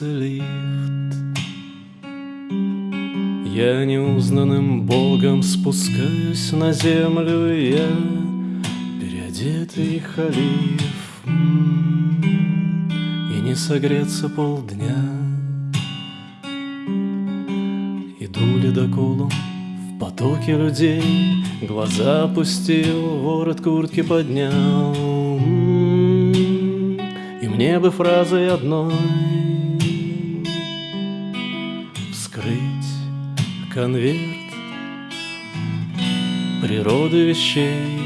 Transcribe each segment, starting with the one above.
улице лифт. Я неузнанным богом спускаюсь на землю Я переодетый халиф. И не согреться полдня. Иду ледоколом в потоке людей Глаза опустил, ворот куртки поднял. И мне бы фразой одной конверт природы вещей.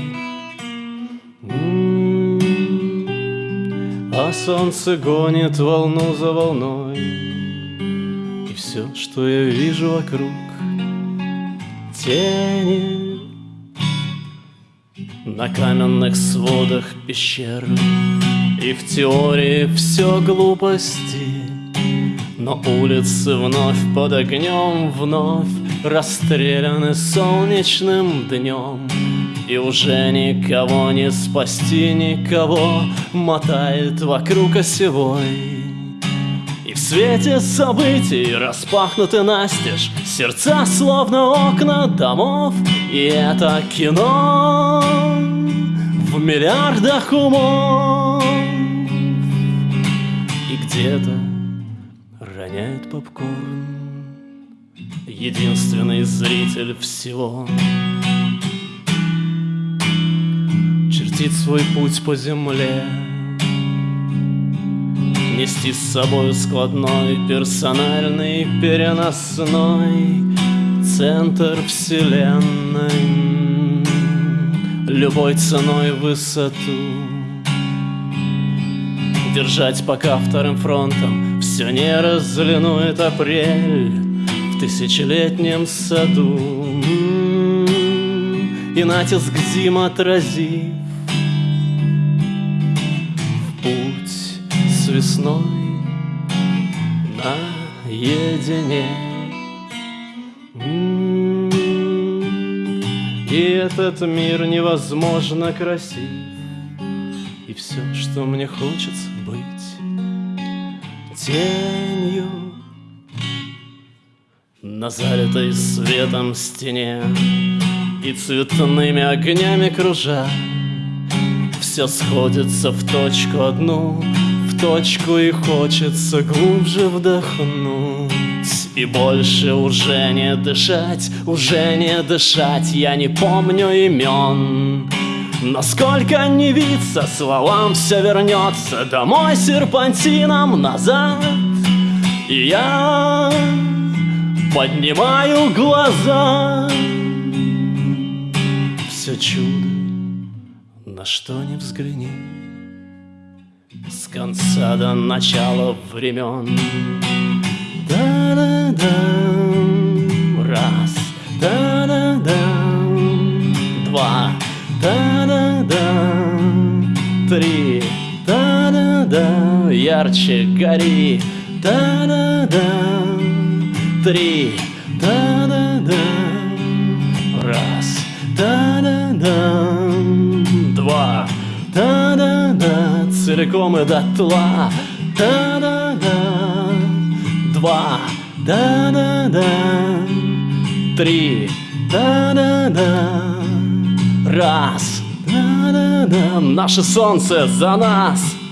А солнце гонит волну за волной, И все, что я вижу вокруг, тени На каменных сводах пещер, И в теории все глупости, но улицы вновь под огнем, вновь Расстреляны солнечным днем И уже никого не спасти, никого Мотает вокруг осевой. И в свете событий распахнуты настежь Сердца словно окна домов И это кино в миллиардах умов. И где-то роняет попкорн Единственный зритель всего. Чертит свой путь по земле. Нести с собой складной, персональный, переносной Центр вселенной. Любой ценой высоту. Держать пока вторым фронтом Все не разлинует апрель В тысячелетнем саду. И натиск зим отразив В путь с весной наедине. И этот мир невозможно красив. И все, что мне хочется быть Тенью На залитой светом стене И цветными огнями кружа Все сходится в точку одну В точку и хочется глубже вдохнуть. И больше уже не дышать Уже не дышать Я не помню имен. Насколько не виться, словам все вернется Домой серпантином назад. И я поднимаю глаза. Все чудо, на что не взгляни. С конца до начала времен Да-да-да, раз, да-да-да, два, да-да-да, три, да-да-да, ярче гори, да-да-да, три, да-да-да, раз, да-да-да, два, да-да-да, целиком и дотла, да-да-да, два, да-да-да, три, да-да-да, раз, да-да-да, наше солнце за нас.